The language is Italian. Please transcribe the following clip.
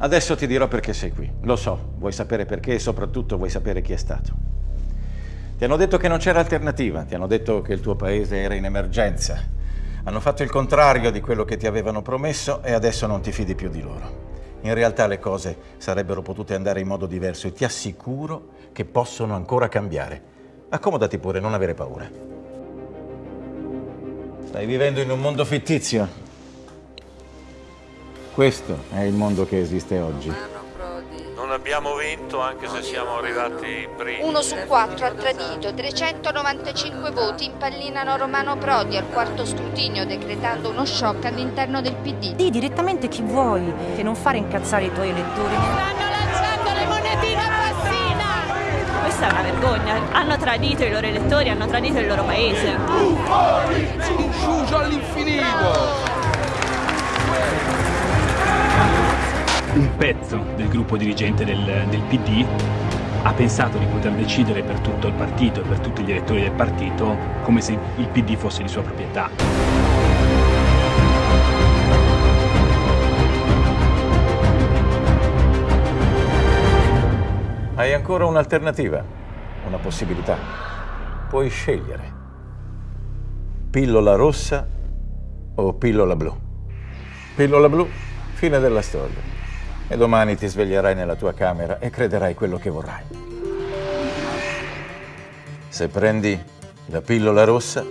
Adesso ti dirò perché sei qui. Lo so, vuoi sapere perché e soprattutto vuoi sapere chi è stato. Ti hanno detto che non c'era alternativa, ti hanno detto che il tuo paese era in emergenza. Hanno fatto il contrario di quello che ti avevano promesso e adesso non ti fidi più di loro. In realtà le cose sarebbero potute andare in modo diverso e ti assicuro che possono ancora cambiare. Accomodati pure, non avere paura. Stai vivendo in un mondo fittizio. Questo è il mondo che esiste oggi. Non abbiamo vinto anche se siamo arrivati primi. Uno su quattro ha tradito, 395 voti impallinano Romano Prodi al quarto scrutinio decretando uno shock all'interno del PD. Di direttamente chi vuoi e non fare incazzare i tuoi elettori. Stanno lanciando le monetine a passina! Questa è una vergogna. Hanno tradito i loro elettori, hanno tradito il loro paese. Inciucio un pezzo del gruppo dirigente del, del, PD ha pensato di poter decidere per tutto il partito e per tutti gli elettori del partito come se il PD fosse di sua proprietà. Hai ancora un'alternativa, una possibilità. Puoi scegliere. Pillola rossa o pillola blu. Pillola blu, fine della storia e domani ti sveglierai nella tua camera e crederai quello che vorrai. Se prendi la pillola rossa,